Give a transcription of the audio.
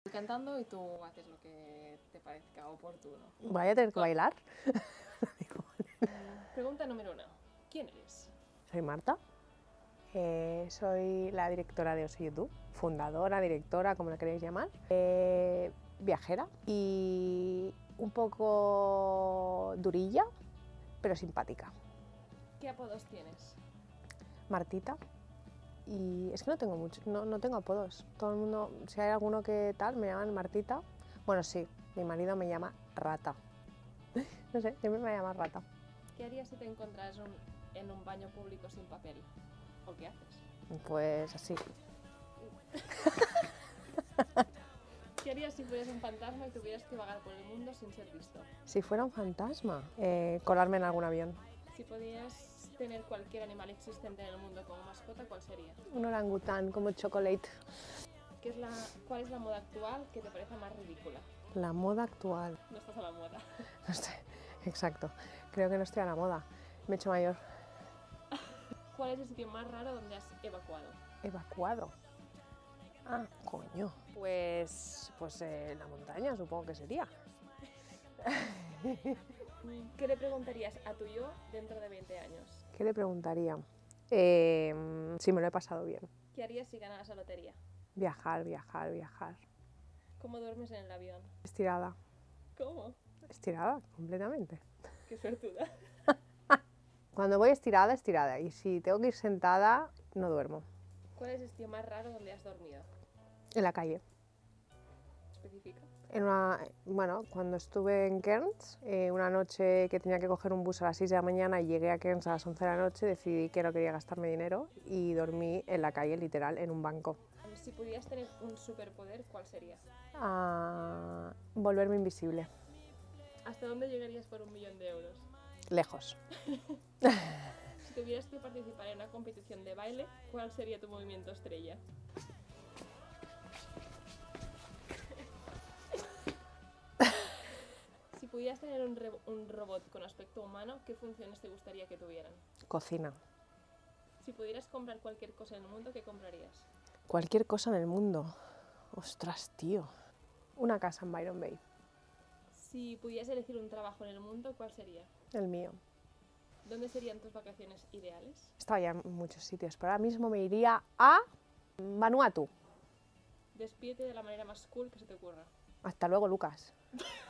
Estoy cantando y tú haces lo que te parezca oportuno. Voy a tener que bailar. Pregunta número uno. ¿Quién eres? Soy Marta. eh, soy la directora de Oso YouTube, fundadora, directora, como la queréis llamar, eh, viajera y un poco durilla, pero simpática. ¿Qué apodos tienes? Martita. Y es que no tengo mucho, no, no tengo apodos. Todo el mundo, si hay alguno que tal, me llaman Martita. Bueno, sí, mi marido me llama Rata. No sé, siempre me llama Rata. ¿Qué harías si te encontraras un- en un baño público sin papel? ¿O qué haces? Pues así. ¿Qué harías si fueras un fantasma y tuvieras que vagar por el mundo sin ser visto? Si fuera un fantasma, eh, colarme en algún avión. Si podías tener cualquier animal existente en el mundo como mascota, ¿cuál sería? Un orangután como chocolate. ¿Qué es la, ¿Cuál es la moda actual que te parece más ridícula? La moda actual. No estás a la moda. No sé, exacto. Creo que no estoy a la moda. Me he hecho mayor. ¿Cuál es el sitio más raro donde has evacuado? Evacuado. Ah, coño. Pues, pues eh, la montaña supongo que sería. ¿Qué le preguntarías a tu yo dentro de 20 años? ¿Qué le preguntaría? Eh, si me lo he pasado bien. ¿Qué harías si ganaras la lotería? Viajar, viajar, viajar. ¿Cómo duermes en el avión? Estirada. ¿Cómo? Estirada, completamente. Qué suertuda. Cuando voy estirada, estirada. Y si tengo que ir sentada, no duermo. ¿Cuál es el sitio más raro donde has dormido? En la calle. Especifica. En una, bueno, cuando estuve en Cairns, eh, una noche que tenía que coger un bus a las 6 de la mañana y llegué a Cairns a las 11 de la noche, decidí que no quería gastarme dinero y dormí en la calle, literal, en un banco. Si pudieras tener un superpoder, ¿cuál sería? A volverme invisible, ¿Hasta dónde llegarías por un millón de euros? lejos. Si tuvieras que participar en una competición de baile, ¿cuál sería tu movimiento estrella? Pudieras tener un, re- un robot con aspecto humano, ¿qué funciones te gustaría que tuvieran? Cocina. Si pudieras comprar cualquier cosa en el mundo, ¿qué comprarías? Cualquier cosa en el mundo. Ostras, tío. Una casa en Byron Bay, Si pudieras elegir un trabajo en el mundo, ¿cuál sería? el mío. ¿Dónde serían tus vacaciones ideales? Estaba ya en muchos sitios, pero ahora mismo me iría a Vanuatu. Despídete de la manera más cool que se te ocurra. Hasta luego, Lucas.